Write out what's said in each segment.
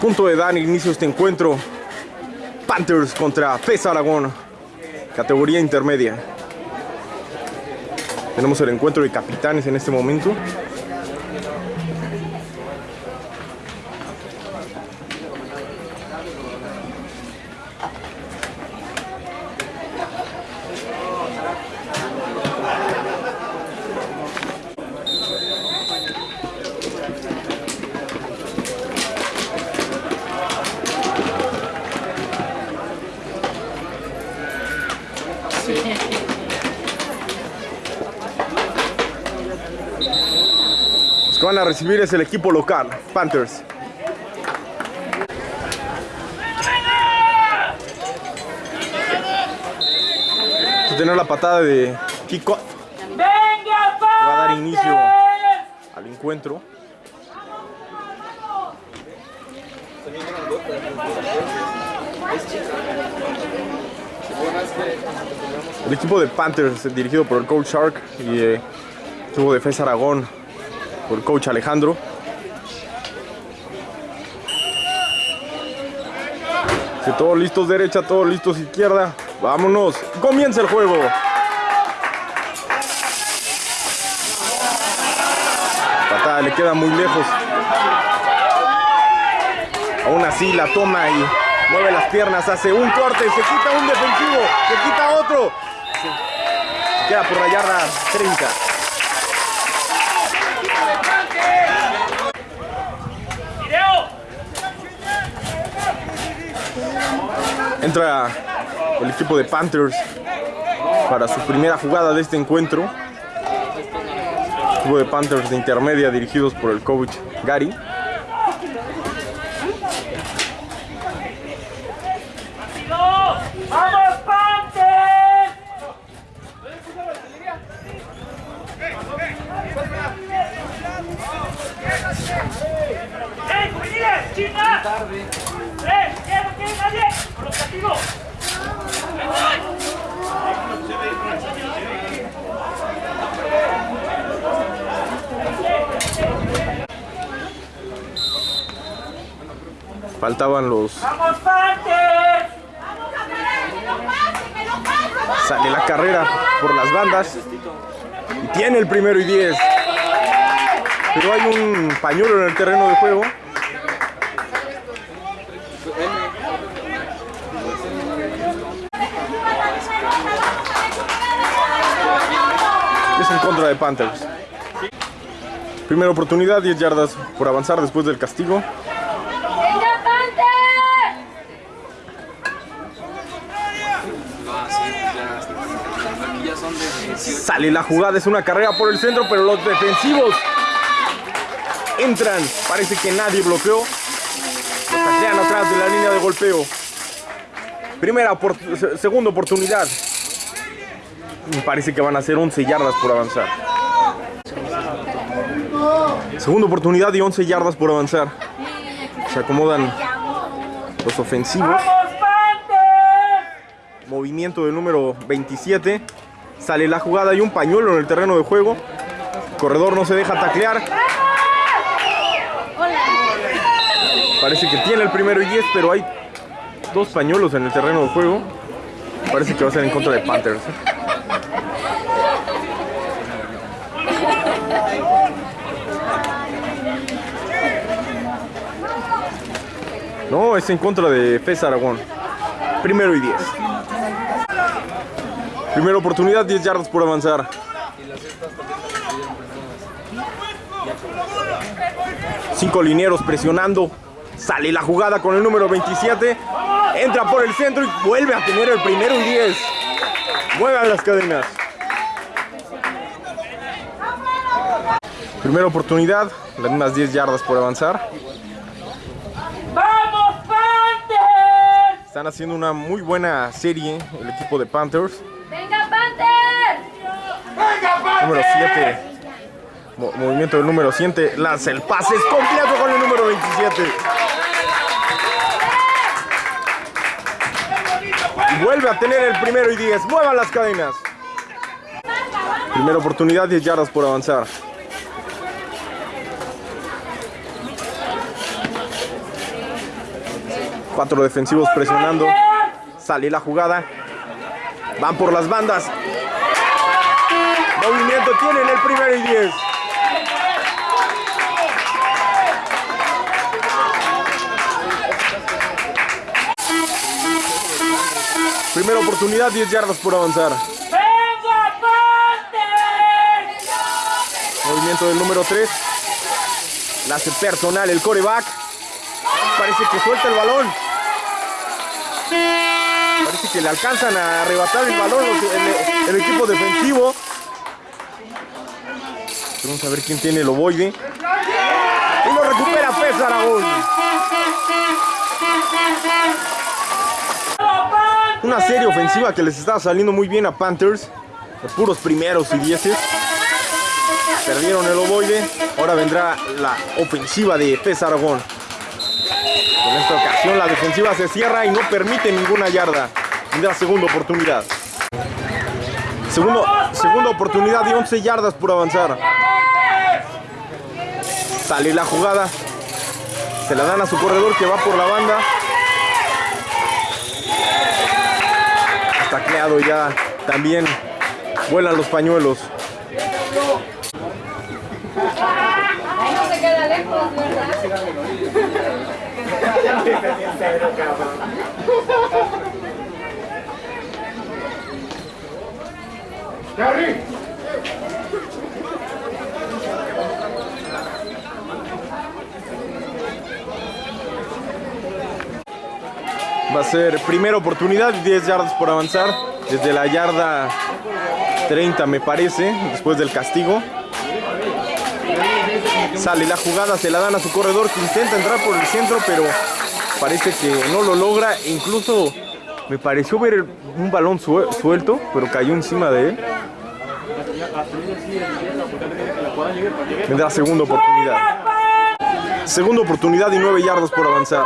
punto de dar inicio a este encuentro. Panthers contra PES Aragón, categoría intermedia. Tenemos el encuentro de capitanes en este momento. Recibir es el equipo local, Panthers. Tener la patada de Kiko. ¡Venga, Va a dar inicio al encuentro. El equipo de Panthers, dirigido por el coach Shark, y eh, el equipo de FES Aragón, por coach Alejandro. Todos listos derecha, todos listos izquierda. Vámonos, comienza el juego. Patada le queda muy lejos. Aún así la toma y mueve las piernas, hace un corte, se quita un defensivo, se quita otro. Se queda por la yarda 30. Entra el equipo de Panthers para su primera jugada de este encuentro. El equipo de Panthers de intermedia dirigidos por el coach Gary. ¡Vamos, Panthers! ¡Eh, juveniles! ¡China! ¡Eh, ya no tiene nadie! ¡Por los castigos! Faltaban los. ¡Vamos, Panthers! Sale la carrera por las bandas. Y tiene el primero y 10. Pero hay un pañuelo en el terreno de juego. Es en contra de Panthers. Primera oportunidad, 10 yardas por avanzar después del castigo. ¡Venga, Panther! Aquí ya son de 18. Sale la jugada, es una carrera por el centro, pero los defensivos entran. Parece que nadie bloqueó. Los taclean atrás de la línea de golpeo. Primera, segunda oportunidad. Me parece que van a ser 11 yardas por avanzar. Segunda oportunidad y 11 yardas por avanzar. Se acomodan los ofensivos. Movimiento del número 27. Sale la jugada y un pañuelo en el terreno de juego. Corredor no se deja taclear. Parece que tiene el primero y 10, pero hay dos pañuelos en el terreno de juego. Parece que va a ser en contra de Panthers. ¿eh? No, es en contra de FES Aragón. Primero y 10. Primera oportunidad, 10 yardas por avanzar. Cinco linieros presionando. Sale la jugada con el número 27. Entra por el centro y vuelve a tener el primero y 10. Muevan las cadenas. Primera oportunidad, las mismas 10 yardas por avanzar. ¡Vamos, Panthers! Están haciendo una muy buena serie el equipo de Panthers. Número 7. movimiento del número 7. Lanza el pase. Es completo con el número 27. Y vuelve a tener el primero y 10. Muevan las cadenas. Primera oportunidad, 10 yardas por avanzar. Cuatro defensivos presionando. Sale la jugada. Van por las bandas. Movimiento tienen el primero y diez. Primera oportunidad, 10 yardas por avanzar. Movimiento del número 3. La hace personal el coreback. Parece que suelta el balón. Parece que le alcanzan a arrebatar el balón el, el equipo defensivo. Vamos a ver quién tiene el ovoide. Y lo recupera Pez Aragón. Una serie ofensiva que les está saliendo muy bien a Panthers. De puros primeros y dieces. Perdieron el ovoide. Ahora vendrá la ofensiva de Pez Aragón. En esta ocasión la defensiva se cierra y no permite ninguna yarda. Vendrá segunda oportunidad. Segunda oportunidad y 11 yardas por avanzar. Sale la jugada. Se la dan a su corredor que va por la banda. Está creado ya. También vuelan los pañuelos. Ahí no se queda lejos, ¿verdad? Va a ser primera oportunidad y 10 yardas por avanzar. Desde la yarda 30 me parece, después del castigo. Sale la jugada, se la dan a su corredor que intenta entrar por el centro, pero parece que no lo logra. Incluso me pareció ver un balón sue- suelto, pero cayó encima de él. Vendrá segunda oportunidad. Segunda oportunidad y 9 yardas por avanzar.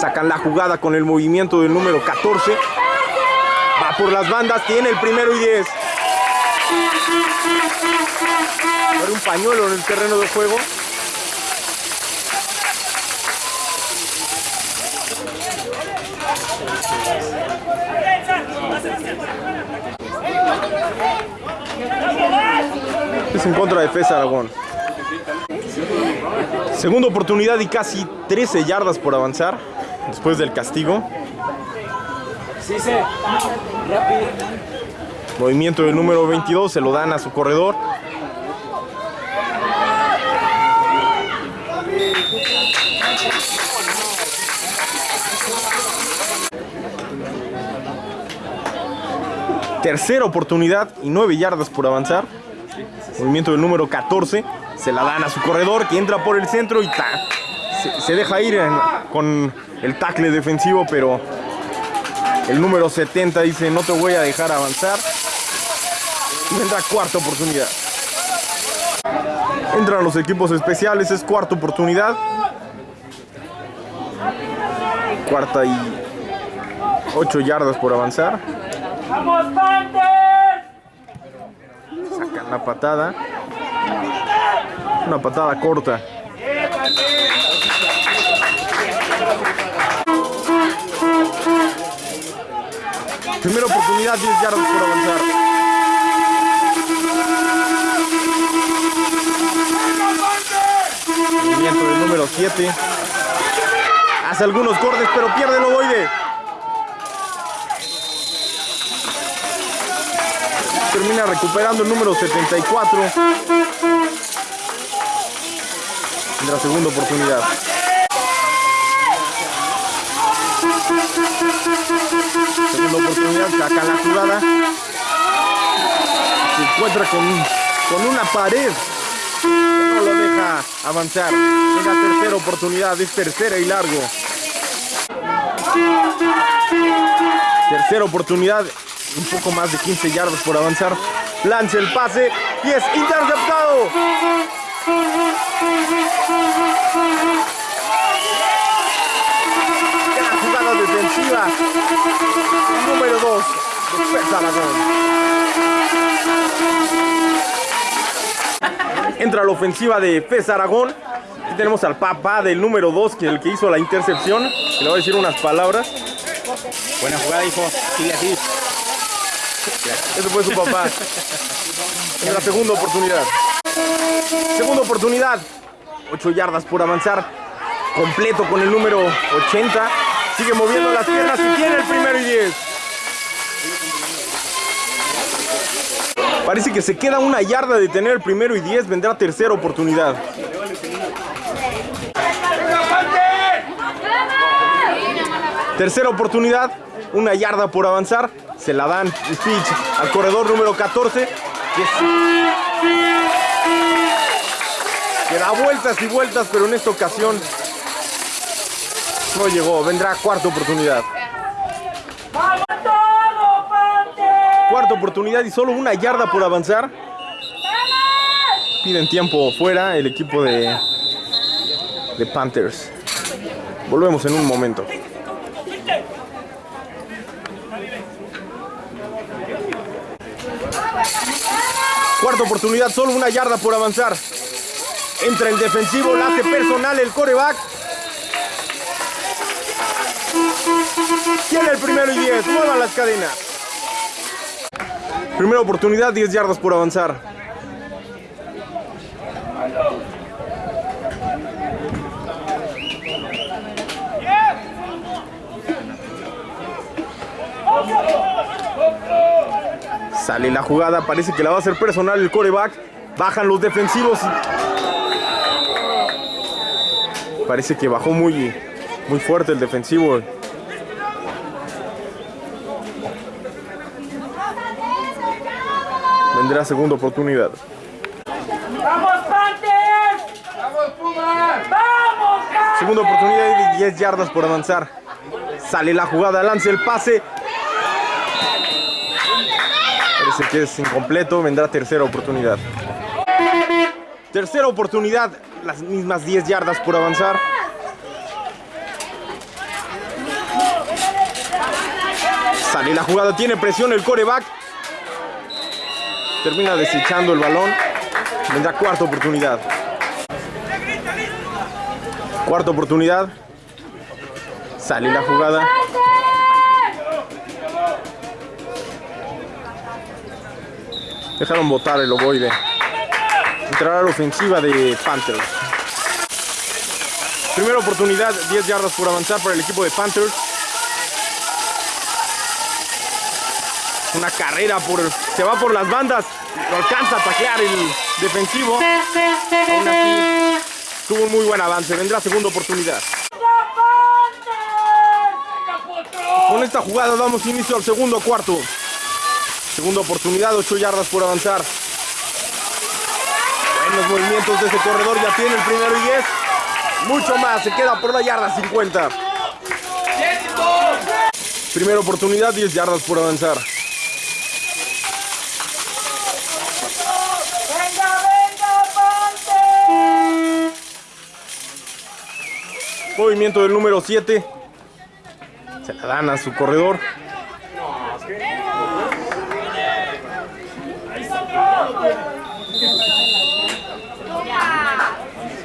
Sacan la jugada con el movimiento del número 14. Va por las bandas, tiene el primero y 10. Abre un pañuelo en el terreno de juego. Es en contra de Fez Aragón. Segunda oportunidad y casi 13 yardas por avanzar después del castigo. Movimiento del número 22, se lo dan a su corredor. Tercera oportunidad y 9 yardas por avanzar. Movimiento del número 14. Se la dan a su corredor que entra por el centro y ta, se, deja ir con el tackle defensivo, pero el número 70 dice no te voy a dejar avanzar. Vendrá cuarta oportunidad. Entran los equipos especiales, es cuarta oportunidad. Cuarta y 8 yardas por avanzar. ¡Vamos! Sacan la patada. Una patada corta. Primera oportunidad, 10 yardas por avanzar. Movimiento del número 7. Hace algunos cortes, pero pierde el ovoide. Termina recuperando el número 74. En la segunda oportunidad. Oportunidad, saca la jugada. Se encuentra con, con una pared no lo deja avanzar. En la tercera oportunidad, es tercera y largo. Tercera oportunidad, un poco más de 15 yardas por avanzar. Lanza el pase y es interceptado. Número 2. Aragón. Entra la ofensiva de Fez Aragón. Aquí tenemos al papá del número 2, que es el que hizo la intercepción. Que le voy a decir unas palabras. Buena jugada, hijo. Sigue así. Ese fue su papá. En la segunda oportunidad. Segunda oportunidad. 8 yardas por avanzar. Completo con el número 80. Sigue moviendo las piernas y tiene el primero y 10. Parece que se queda una yarda de tener el primero y 10. Vendrá tercera oportunidad. Tercera oportunidad. Una yarda por avanzar. Se la dan pitch al corredor número 14. Que, es- que da vueltas y vueltas, pero en esta ocasión no llegó. Vendrá cuarta oportunidad. Cuarta oportunidad y solo una yarda por avanzar. Piden tiempo fuera el equipo de, de Panthers. Volvemos en un momento. Cuarta oportunidad, solo una yarda por avanzar. Entra el defensivo, la hace personal el coreback. Tiene el primero y 10, muevan las cadenas. Primera oportunidad, 10 yardas por avanzar. Sale la jugada, parece que la va a hacer personal el coreback. Bajan los defensivos. Parece que bajó muy, muy fuerte el defensivo. Vendrá segunda oportunidad. ¡Vamos, Panther! ¡Vamos, Pumas! ¡Vamos! Segunda oportunidad y 10 yardas por avanzar. Sale la jugada, lanza el pase. Parece que es incompleto, vendrá tercera oportunidad. Tercera oportunidad, las mismas 10 yardas por avanzar. Sale la jugada, tiene presión el coreback. Termina desechando el balón. Vendrá cuarta oportunidad. Cuarta oportunidad. Sale la jugada. Dejaron botar el ovoide. Entrará la ofensiva de Panthers. Primera oportunidad, 10 yardas por avanzar para el equipo de Panthers. Una carrera por. Se va por las bandas. Lo alcanza a taclear el defensivo. Aún así, tuvo un muy buen avance. Vendrá segunda oportunidad. Con esta jugada damos inicio al segundo cuarto. Segunda oportunidad, 8 yardas por avanzar. Buenos movimientos de ese corredor, ya tiene el primero y 10. Mucho más, se queda por la yarda 50. Primera oportunidad, 10 yardas por avanzar. Movimiento del número 7. Se la dan a su corredor.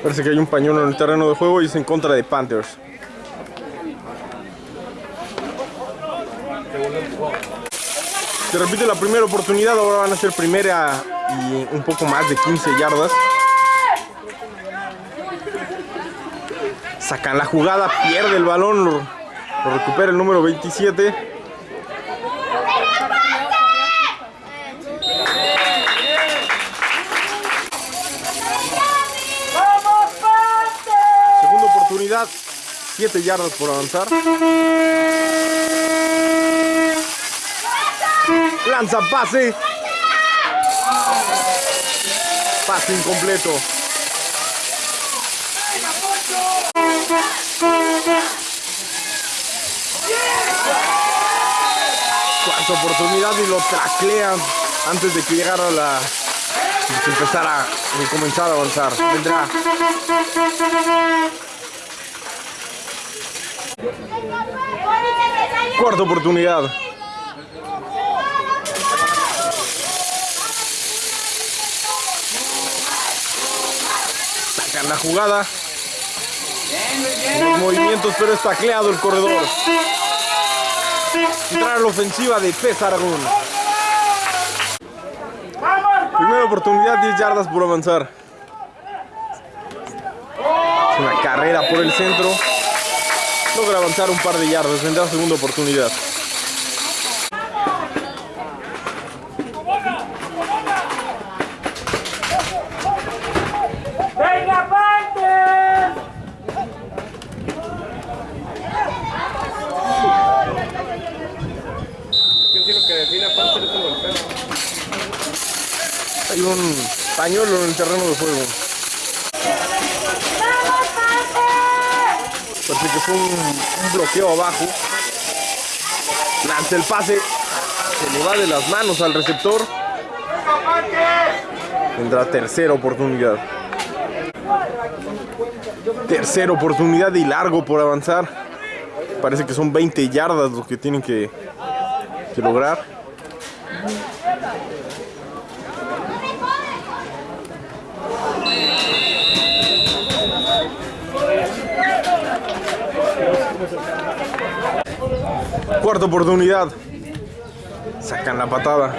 Parece que hay un pañuelo en el terreno de juego y es en contra de Panthers. Se repite la primera oportunidad, ahora van a ser primera y un poco más de 15 yardas. Sacan la jugada, pierde el balón, lo, recupera el número 27. ¡Vamos, Panther! Segunda oportunidad, 7 yardas por avanzar. Lanza pase. Pase incompleto. Oportunidad y lo taclean antes de que llegara la. de que empezara de comenzar a avanzar. Vendrá cuarta oportunidad. Sacan la jugada. Los movimientos, pero es tacleado el corredor. Entrar a la ofensiva de Pez Aragón. Primera oportunidad, 10 yardas por avanzar. Es una carrera por el centro. Logra avanzar un par de yardas. Vendrá segunda oportunidad. ¡Venga, Panthers! Hay un pañuelo en el terreno de juego. Parece que fue un, bloqueo abajo. Lanza el pase. Se le va de las manos al receptor. Tendrá tercera oportunidad. Tercera oportunidad y largo por avanzar. Parece que son 20 yardas lo que tienen que lograr. Cuarta oportunidad. Sacan la patada.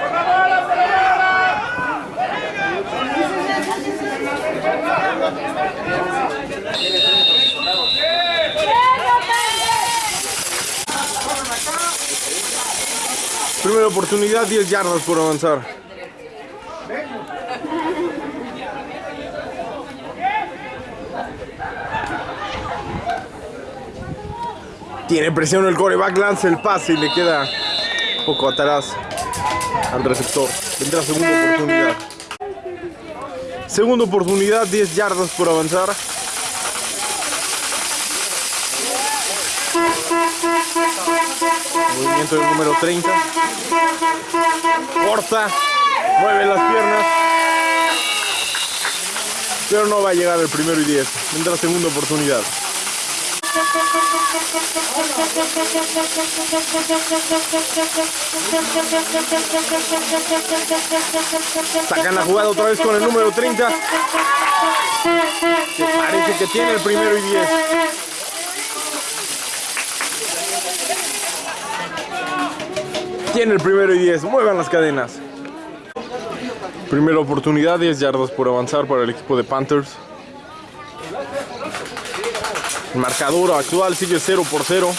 Primera oportunidad, 10 yardas por avanzar. Tiene presión el coreback, lanza el pase y le queda un poco atrás al receptor. Vendrá segunda oportunidad. Segunda oportunidad, 10 yardas por avanzar. Movimiento del número 30. Corta, mueve las piernas. Pero no va a llegar el primero y 10. Vendrá segunda oportunidad. Sacan la jugada otra vez con el número 30. Que parece que tiene el primero y 10. Tiene el primero y 10. Muevan las cadenas. Primera oportunidad, 10 yardas por avanzar para el equipo de Panthers. El marcador actual sigue 0 por 0.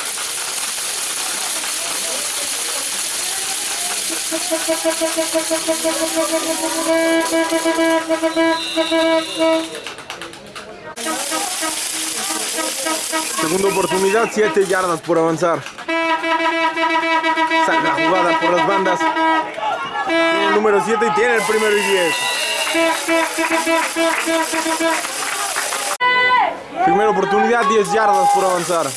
Segunda oportunidad, 7 yardas por avanzar. Saca la jugada por las bandas. El número 7 y tiene el primero y 10. Primera oportunidad, 10 yardas por avanzar.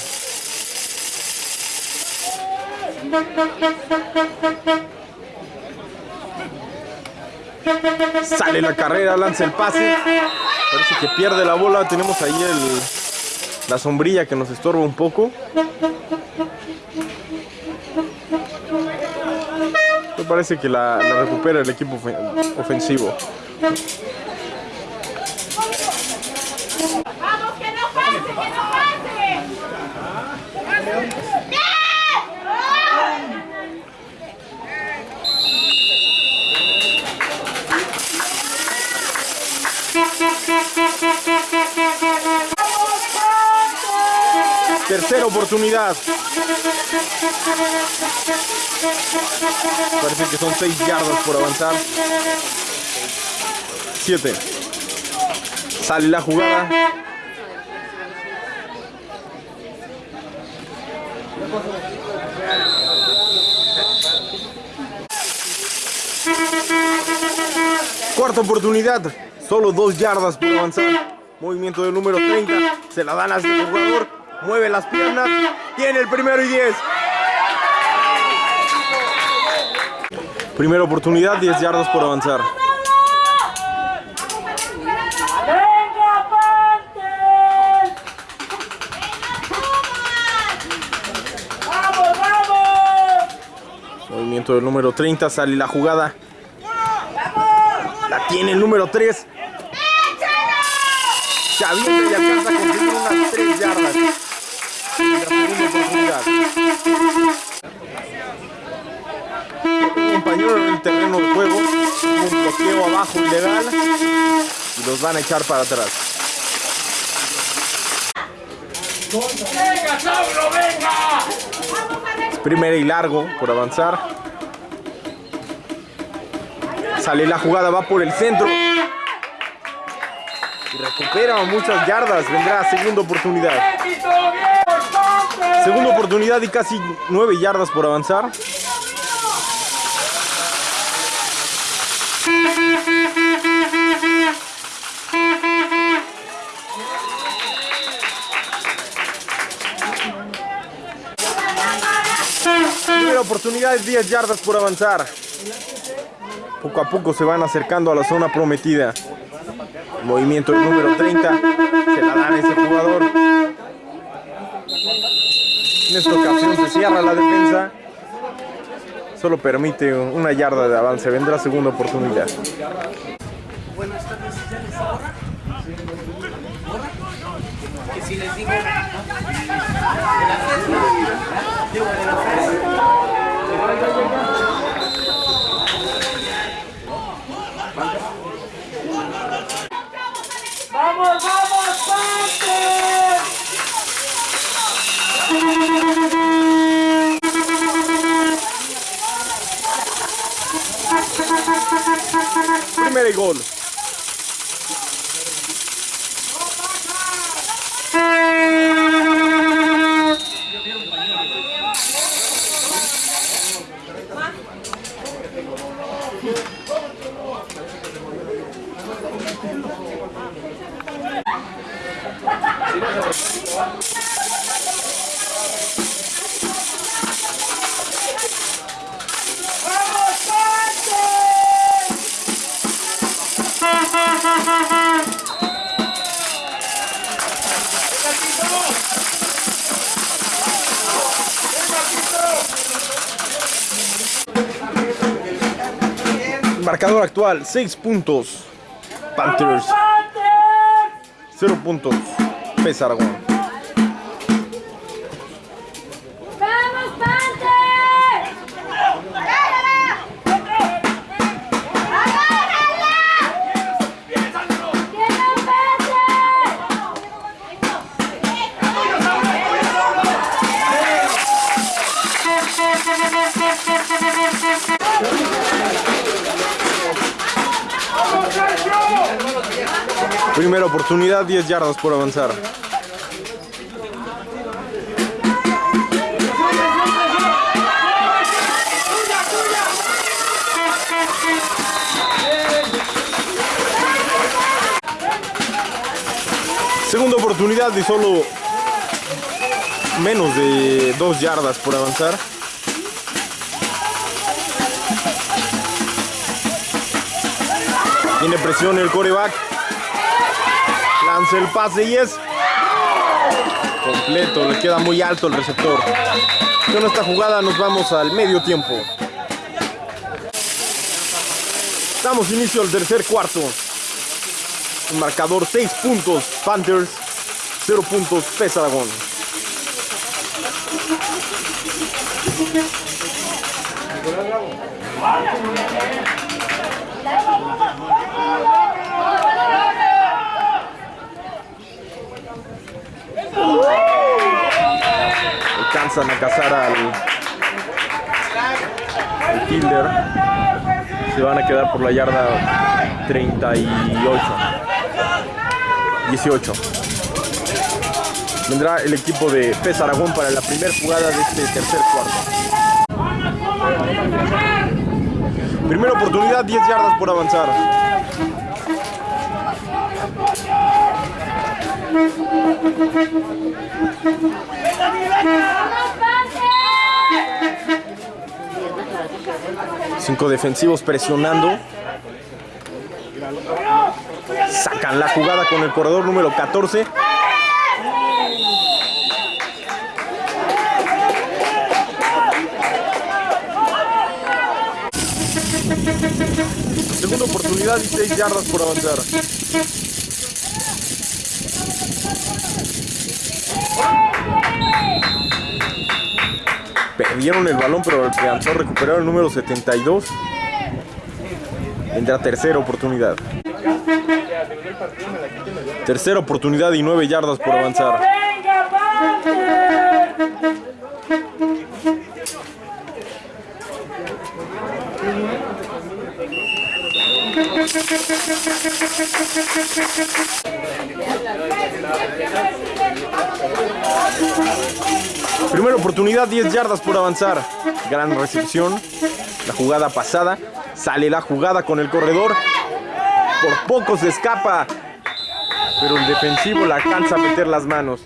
Sale la carrera, lanza el pase. Parece que pierde la bola. Tenemos ahí la sombrilla que nos estorba un poco. Me parece que la, la recupera el equipo ofen- ofensivo. Vamos, que no pase, que no pase. Tercera oportunidad. Parece que son 6 yardas por avanzar. 7. Sale la jugada. Cuarta oportunidad. Solo 2 yardas por avanzar. Movimiento del número 30. Se la dan el jugador. Mueve las piernas. Tiene el primero y 10. Primera oportunidad, 10 yardas por avanzar. ¡Venga, Panthers! ¡Vamos, vamos! Movimiento del número 30, sale la jugada. Tiene el número 3. Se avienta y alcanza a conseguir unas 3 yardas. Un compañero en el terreno de juego. Un bloqueo abajo ilegal. Y los van a echar para atrás. ¡Venga, venga! Primera y largo por avanzar. Sale la jugada, va por el centro. Y recupera muchas yardas. Vendrá segunda oportunidad. Segunda oportunidad y casi nueve yardas por avanzar. Primera oportunidad, 10 yardas por avanzar. Poco a poco se van acercando a la zona prometida. Movimiento número 30. Se la dan a ese jugador. En esta ocasión se cierra la defensa. Solo permite una yarda de avance. Vendrá segunda oportunidad. Que si les digo. Primera y gol. Marcador actual, 6 puntos. Panthers, ¡Ponte! 0 puntos. Aragón. Oportunidad, 10 yardas por avanzar. Segunda oportunidad y solo menos de 2 yardas por avanzar. Tiene presión el coreback. Lanza el pase y es completo. Le queda muy alto el receptor. Con esta jugada nos vamos al medio tiempo. Damos inicio al tercer cuarto. Marcador 6 puntos. Panthers 0 puntos. Pes Aragón. Alcanzan a cazar al, al. Se van a quedar por la yarda 38. 18. Vendrá el equipo de Pes Aragón para la primera jugada de este tercer cuarto. Primera oportunidad, 10 yardas por avanzar. Cinco defensivos presionando. Sacan la jugada con el corredor número 14. Segunda oportunidad y 6 yardas por avanzar. Perdieron el balón, pero alcanzó a recuperar el número 72. Vendrá tercera oportunidad. Tercera oportunidad y nueve yardas por avanzar. Primera oportunidad, 10 yardas por avanzar. Gran recepción. La jugada pasada. Sale la jugada con el corredor. Por poco se escapa. Pero el defensivo la alcanza a meter las manos.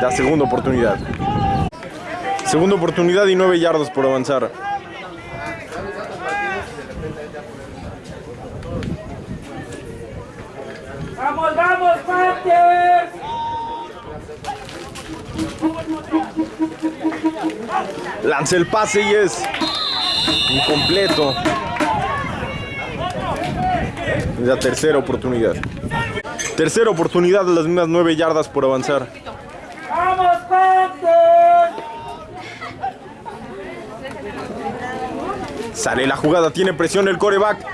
La segunda oportunidad. Segunda oportunidad y 9 yardas por avanzar. ¡Vamos, Lanza el pase y es incompleto. La tercera oportunidad. Tercera oportunidad, las mismas 9 yardas por avanzar. ¡Vamos! Sale la jugada, tiene presión el coreback.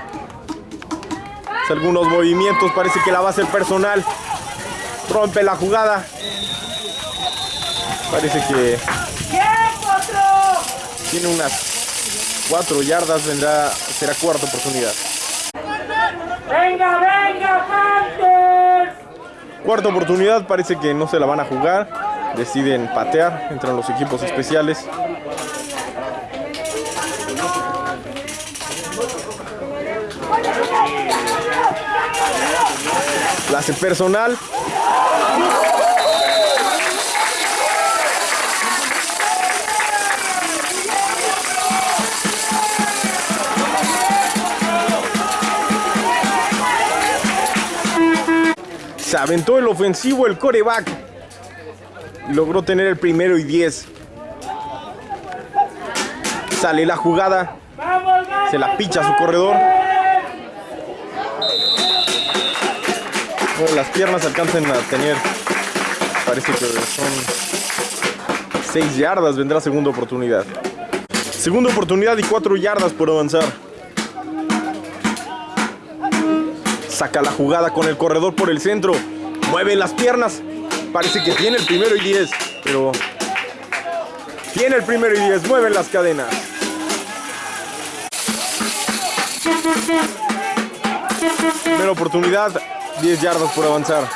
Hace algunos movimientos, parece que la va a hacer personal. Rompe la jugada. Parece que tiene unas 4 yardas, vendrá, será cuarta oportunidad. ¡Venga, venga, Panthers! Cuarta oportunidad, parece que no se la van a jugar. Deciden patear, entran los equipos especiales. La hace personal. Se aventó el ofensivo el coreback. Logró tener el primero y 10. Sale la jugada. Se la picha a su corredor. Las piernas alcanzan a tener. Parece que son 6 yardas. Vendrá segunda oportunidad. Segunda oportunidad y 4 yardas por avanzar. Saca la jugada con el corredor por el centro. Mueve las piernas. Parece que tiene el primero y 10. Pero tiene el primero y 10. Mueven las cadenas. Primera oportunidad. 10 yardas por avanzar.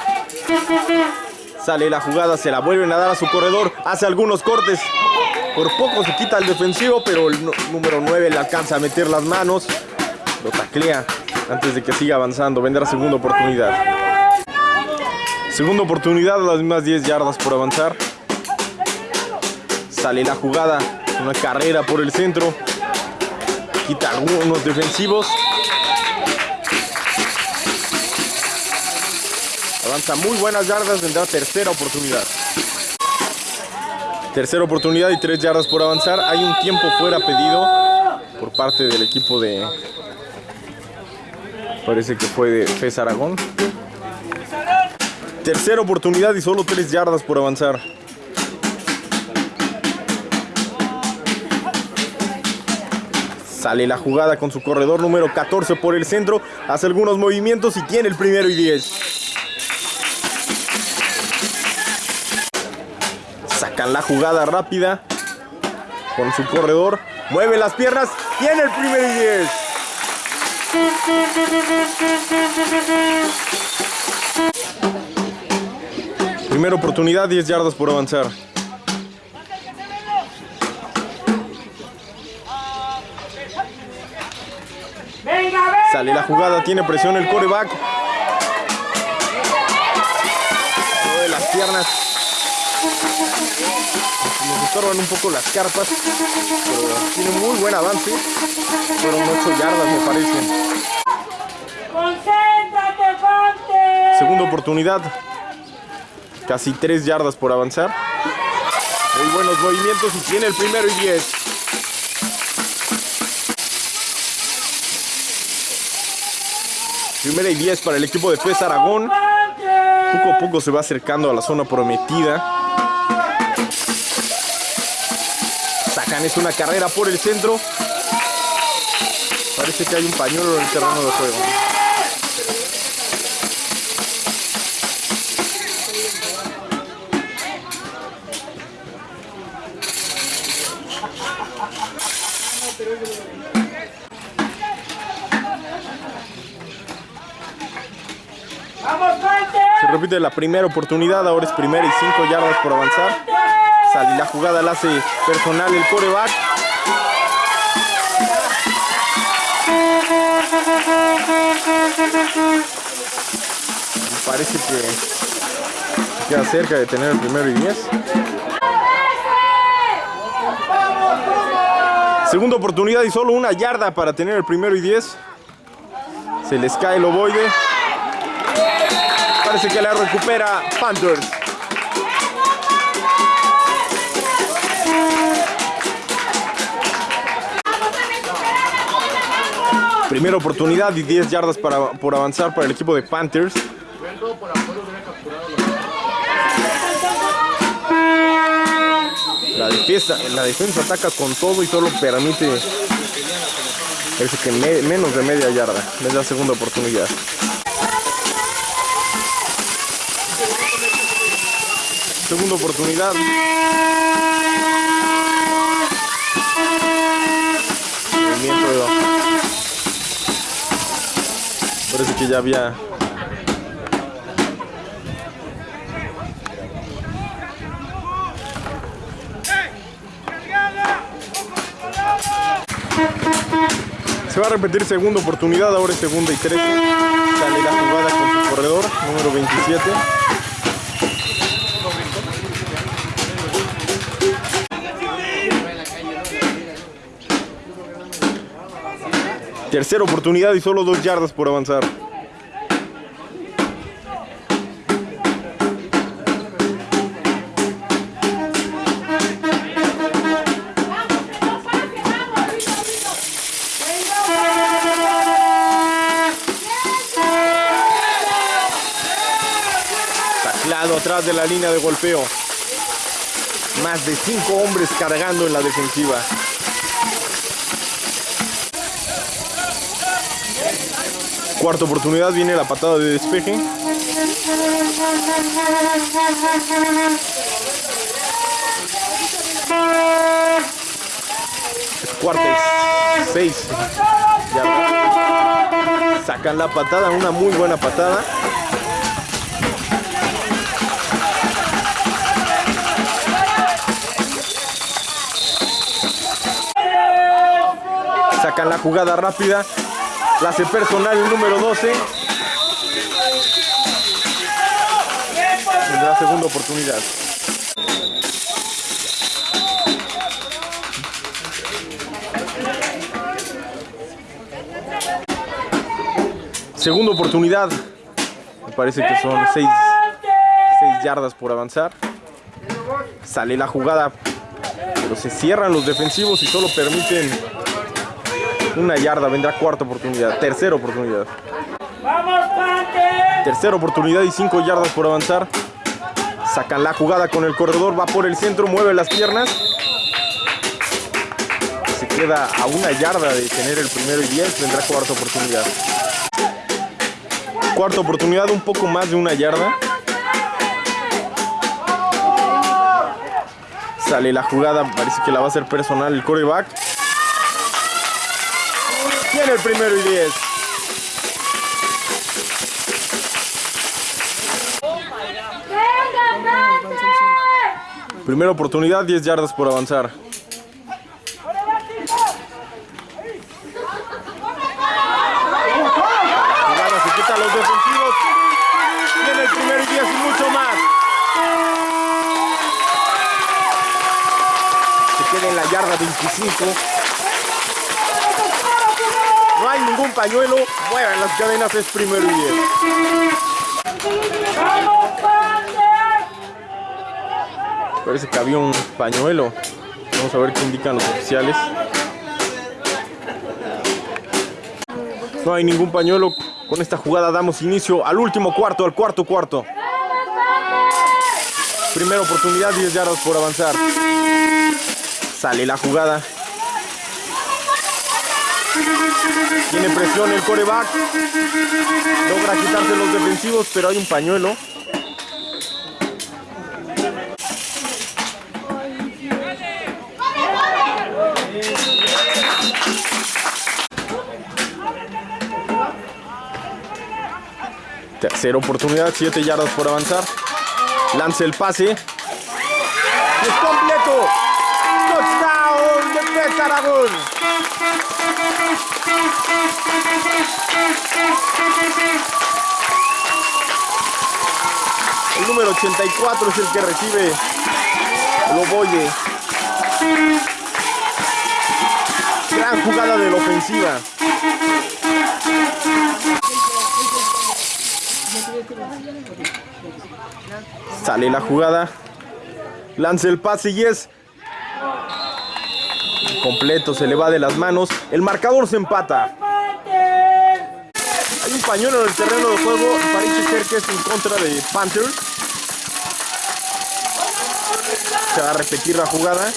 Sale la jugada, se la vuelven a dar a su corredor. Hace algunos cortes. Por poco se quita el defensivo, pero el número 9 le alcanza a meter las manos. Lo taclea antes de que siga avanzando. Vendrá segunda oportunidad. Segunda oportunidad, las mismas 10 yardas por avanzar. Sale la jugada, una carrera por el centro. Quita algunos defensivos. Avanza muy buenas yardas, vendrá tercera oportunidad. Tercera oportunidad y tres yardas por avanzar. Hay un tiempo fuera pedido por parte del equipo de... Parece que fue de FES Aragón. Tercera oportunidad y solo tres yardas por avanzar. Sale la jugada con su corredor número 14 por el centro. Hace algunos movimientos y tiene el primero y 10. La jugada rápida con su corredor. Mueve las piernas. Tiene el primero y 10. Primera oportunidad, 10 yardas por avanzar. Sale la jugada, tiene presión el coreback. Mueve las piernas. Nos estorban un poco las carpas, pero tiene muy buen avance. Fueron 8 yardas, me parece. Segunda oportunidad. Casi 3 yardas por avanzar. Muy buenos movimientos y tiene el primero y 10. Primera y 10 para el equipo de FES Aragón. Poco a poco se va acercando a la zona prometida. Sacan es una carrera por el centro. Parece que hay un pañuelo en el terreno de juego. Se repite la primera oportunidad, ahora es primera y cinco yardas por avanzar. Sale la jugada, la hace personal el coreback. Parece que queda cerca de tener el primero y diez. Segunda oportunidad y solo una yarda para tener el primero y diez. Se les cae el ovoide. Parece que la recupera Panthers. Primera oportunidad y 10 yardas para, por avanzar para el equipo de Panthers. La defensa, la defensa ataca con todo y solo permite parece que me- menos de media yarda. Es la segunda oportunidad. Segunda oportunidad. Parece que ya había. Se va a repetir segunda oportunidad, ahora es segunda y 13. Sale la jugada con su corredor, número 27. Tercera oportunidad y solo dos yardas por avanzar. Taclado atrás de la línea de golpeo. Más de cinco hombres cargando en la defensiva. Cuarta oportunidad, viene la patada de despeje. Es cuarta seis. Sacan la patada, una muy buena patada. Sacan la jugada rápida. La hace personal número 12. Tendrá segunda oportunidad. Segunda oportunidad. Me parece que son 6 yardas por avanzar. Sale la jugada. Pero se cierran los defensivos y solo permiten una yarda. Vendrá cuarta oportunidad. Tercera oportunidad. ¡Vamos! Tercera oportunidad y 5 yardas por avanzar. Sacan la jugada con el corredor, va por el centro, mueve las piernas. Se queda a una yarda de tener el primero y 10, vendrá cuarta oportunidad. Cuarta oportunidad, un poco más de una yarda. Sale la jugada, parece que la va a hacer personal el coreback. El primero y 10. ¡Venga, Pante! Primera oportunidad, 10 yardas por avanzar. Se quita los defensivos. Tiene el primero y 10 y mucho más. Se queda en la yarda 25. No hay ningún pañuelo. Mueven las cadenas, es primero y 10. ¡Vamos, Fuente! Parece que había un pañuelo. Vamos a ver qué indican los oficiales. No hay ningún pañuelo. Con esta jugada damos inicio al último cuarto, al cuarto cuarto. Primera oportunidad, 10 yardas por avanzar. Sale la jugada. Tiene presión el coreback. Logra quitarse los defensivos, pero hay un pañuelo. Tercera oportunidad, 7 yardas por avanzar. Lanza el pase. Es completo. Touchdown de Aragón. Número 84 es el que recibe el oboye. Gran jugada de la ofensiva. Sale la jugada. Lanza el pase y es completo, se le va de las manos. El marcador se empata. Hay un pañuelo en el terreno de juego. Parece ser que es en contra de Panthers. Se va a repetir la jugada.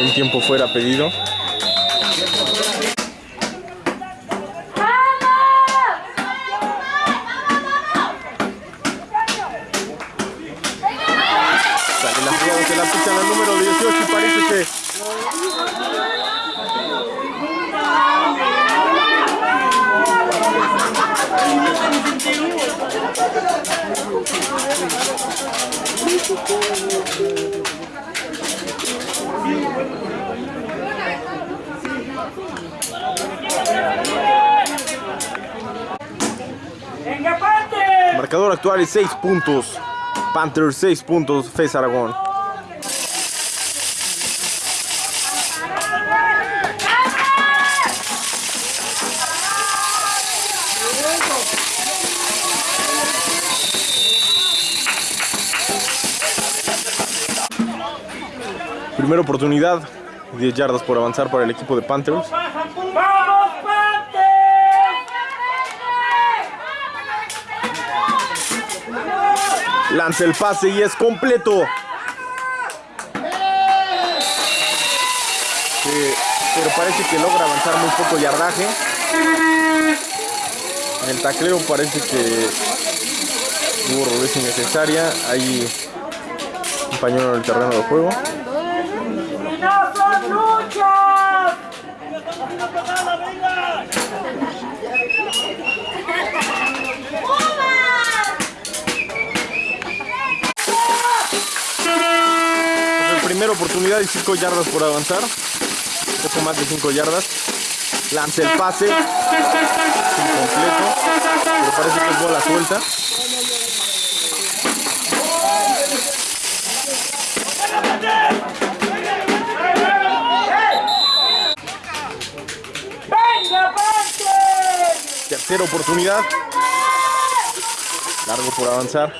Un tiempo fuera pedido. Marcador actual es 6 puntos. Panthers 6 puntos, Fez Aragón. Primera oportunidad, 10 yardas por avanzar para el equipo de Panthers. Lanza el pase y es completo. Pero parece que logra avanzar muy poco yardaje. El tacleo parece que hubo rudeza innecesaria. Pañuelo en el terreno de juego. Oportunidad y 5 yardas por avanzar. Un poco más de 5 yardas. Lanza el pase. Incompleto. Pero parece que es bola suelta. Tercera oportunidad. Largo por avanzar.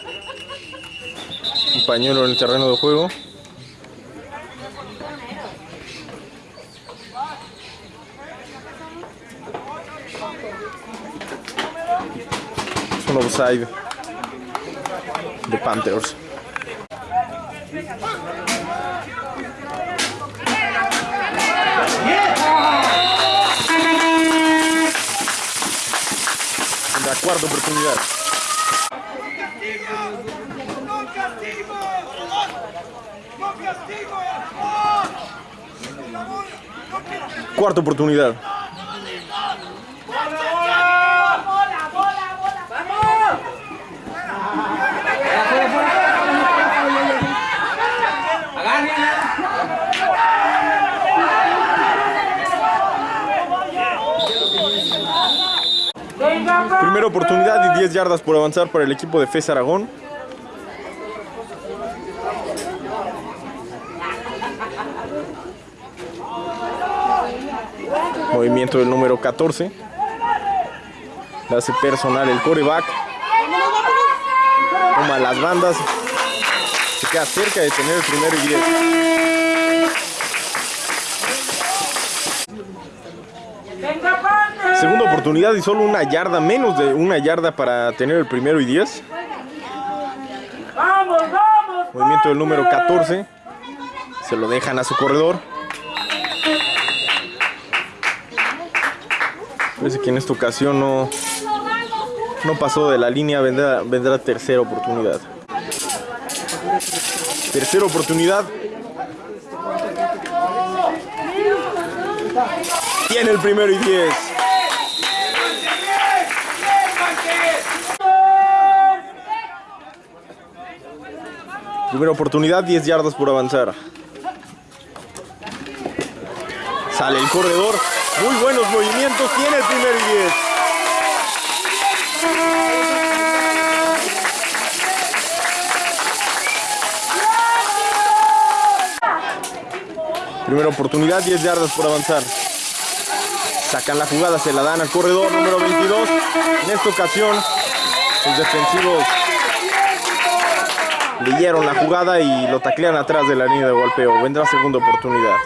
Un pañuelo en el terreno de juego. Es un offside de Panthers. En la cuarta oportunidad. Cuarta oportunidad. Oportunidad y 10 yardas por avanzar para el equipo de FES Aragón. Movimiento del número 14. Le hace personal el coreback. Toma las bandas. Se queda cerca de tener el primero y 10. Segunda oportunidad y solo una yarda, menos de una yarda para tener el primero y 10. ¡Vamos, vamos! Movimiento del número 14. Se lo dejan a su corredor. Parece que en esta ocasión no, no pasó de la línea. Vendrá, vendrá tercera oportunidad. Tercera oportunidad. Tiene el primero y 10. Primera oportunidad, 10 yardas por avanzar. Sale el corredor. Muy buenos movimientos. Tiene el primer y 10. Primera oportunidad, 10 yardas por avanzar. Sacan la jugada, se la dan al corredor número 22. En esta ocasión, los defensivos leyeron la jugada y lo taclean atrás de la línea de golpeo. Vendrá segunda oportunidad.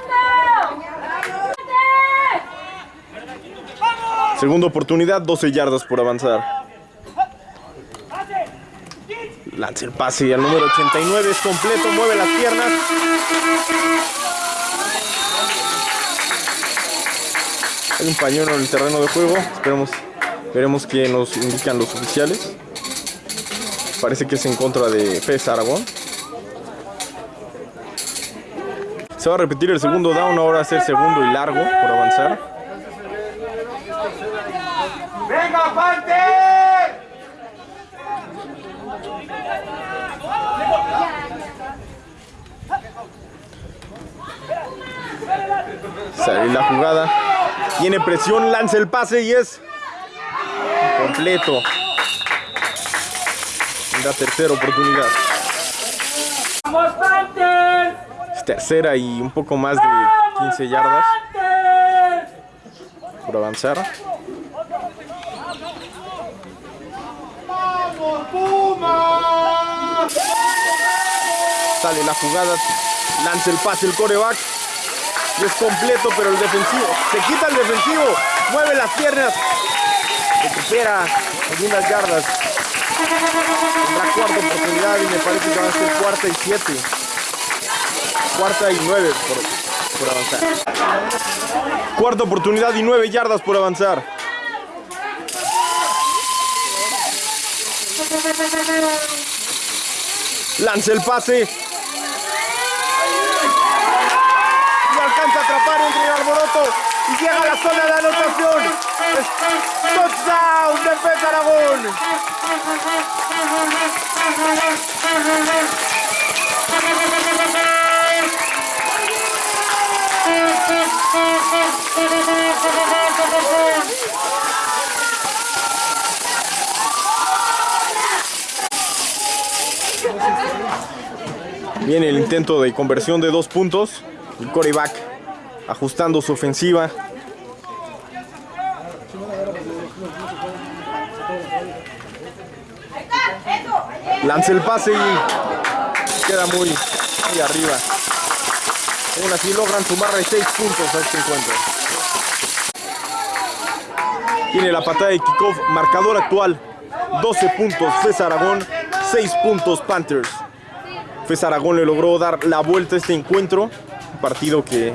Segunda oportunidad, 12 yardas por avanzar. Lanza el pase al número 89, es completo, mueve las piernas. Hay un pañuelo en el terreno de juego. Esperemos, veremos qué nos indican los oficiales. Parece que es en contra de FES Aragón. Se va a repetir el segundo down, ahora a ser segundo y largo por avanzar. ¡Venga, Pante! Sale la jugada. Tiene presión, lanza el pase y es completo. La tercera oportunidad. ¡Vamos, Panther! Es tercera y un poco más de 15 yardas por avanzar. Sale la jugada, lanza el pase el coreback. Es completo, pero el defensivo. Se quita el defensivo, mueve las piernas. Recupera algunas yardas. Tendrá cuarta oportunidad y me parece que va a ser cuarta y siete. Cuarta y nueve por, por avanzar. Cuarta oportunidad y nueve yardas por avanzar. Lanza el pase. Y alcanza a atrapar entre el alboroto. Y llega a la zona de anotación. Touchdown de Pez Aragón. Viene el intento de conversión de dos puntos. El coreback ajustando su ofensiva. Lanza el pase y queda muy, muy arriba. Aún así logran sumarle seis puntos a este encuentro. Tiene la patada de kickoff, marcador actual, 12 puntos FES Aragón, 6 puntos Panthers. FES Aragón le logró dar la vuelta a este encuentro, un partido que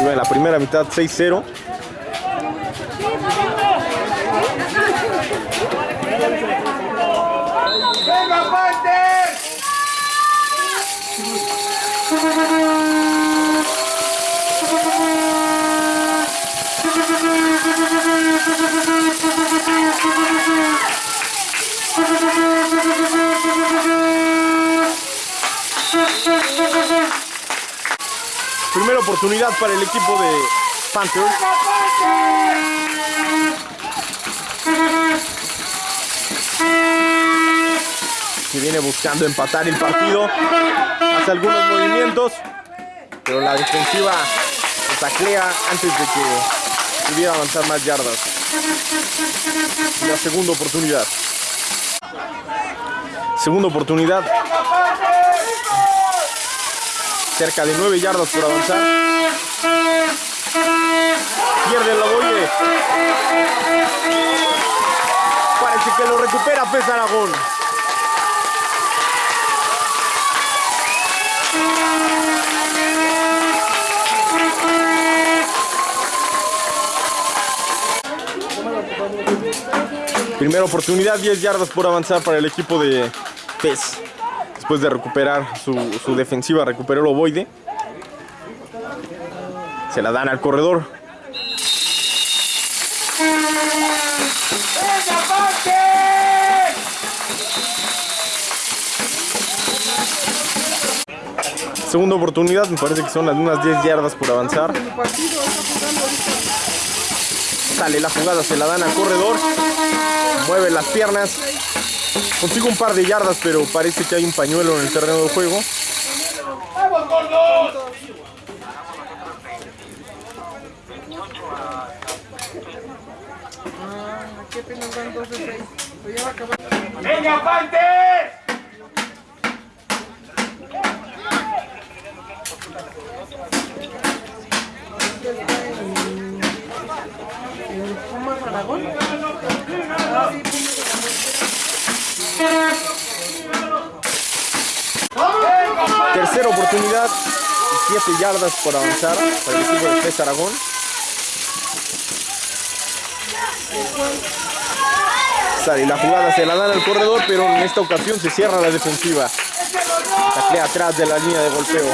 iba en la primera mitad 6-0. Primera oportunidad para el equipo de Panthers. Que viene buscando empatar el partido. Hace algunos movimientos. Pero la defensiva lo taclea antes de que pudiera avanzar más yardas. La segunda oportunidad. Segunda oportunidad. Cerca de 9 yardas por avanzar. Pierde el ovoide. Parece que lo recupera Pez Aragón. Primera oportunidad, 10 yardas por avanzar para el equipo de Pez. Después de recuperar su, defensiva, recuperó el ovoide. Se la dan al corredor. Segunda oportunidad, me parece que son unas 10 yardas por avanzar. Sale la jugada, se la dan al corredor. Mueve las piernas. Consigue un par de yardas, pero parece que hay un pañuelo en el terreno de juego. ¡Venga, Pantes! Tercera oportunidad, 7 yardas por avanzar para el equipo de Pez Aragón. Sale la jugada, se la dan al corredor, pero en esta ocasión se cierra la defensiva. Taclea atrás de la línea de golpeo.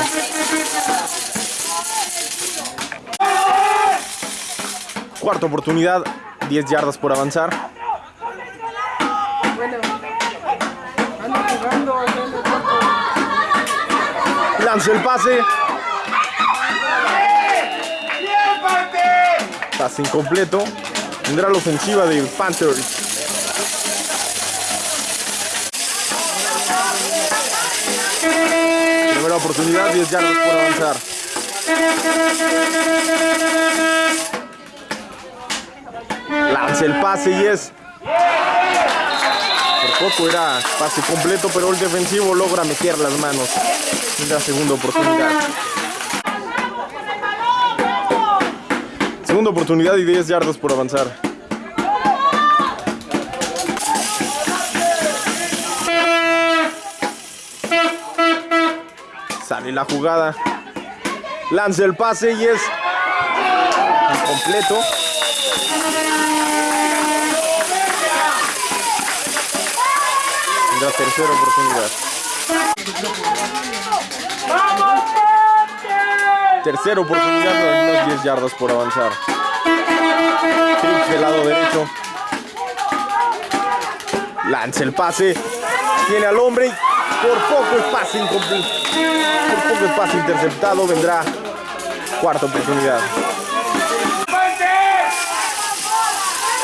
Cuarta oportunidad, 10 yardas por avanzar. Lanza el pase. Pase incompleto. Tendrá la ofensiva de Panthers. Primera oportunidad, 10 yardas por avanzar. Lanza el pase y es. Poco era pase completo, pero el defensivo logra meter las manos. En la segunda oportunidad. Segunda oportunidad y 10 yardas por avanzar. Sale la jugada. Lanza el pase y es incompleto. Tendrá tercera oportunidad. Tercera oportunidad, unas 10 yardas por avanzar. Trips del lado derecho. Lanza el pase. Tiene al hombre por poco es pase incompleto. Por poco es pase interceptado. Vendrá cuarta oportunidad.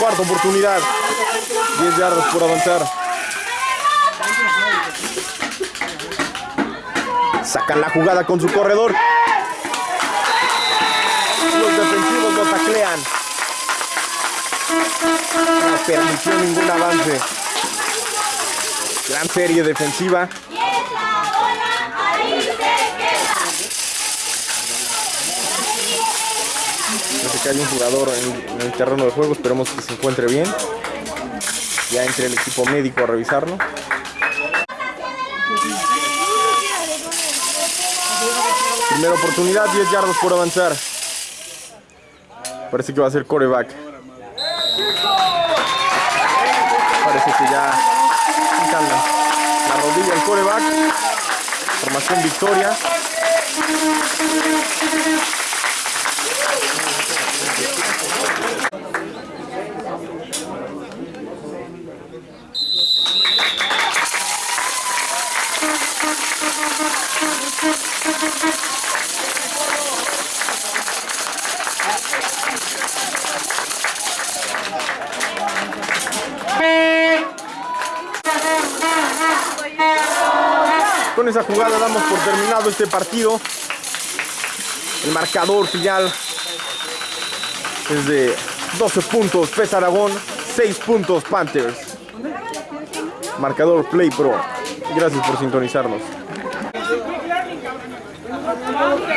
Cuarta oportunidad. 10 yardas por avanzar. Sacan la jugada con su corredor. Los defensivos lo taclean. No permitió ningún avance. Gran serie defensiva. Parece que hay un jugador en, en el terreno de juego. Esperemos que se encuentre bien. Ya entre el equipo médico a revisarlo. Primera oportunidad, 10 yardas por avanzar. Parece que va a ser coreback. Parece que ya la, la rodilla el coreback. Formación victoria. Con esa jugada damos por terminado este partido. El marcador final es de 12 puntos Pez Aragón, 6 puntos Panthers. Marcador Play Pro. Gracias por sintonizarnos. Gracias.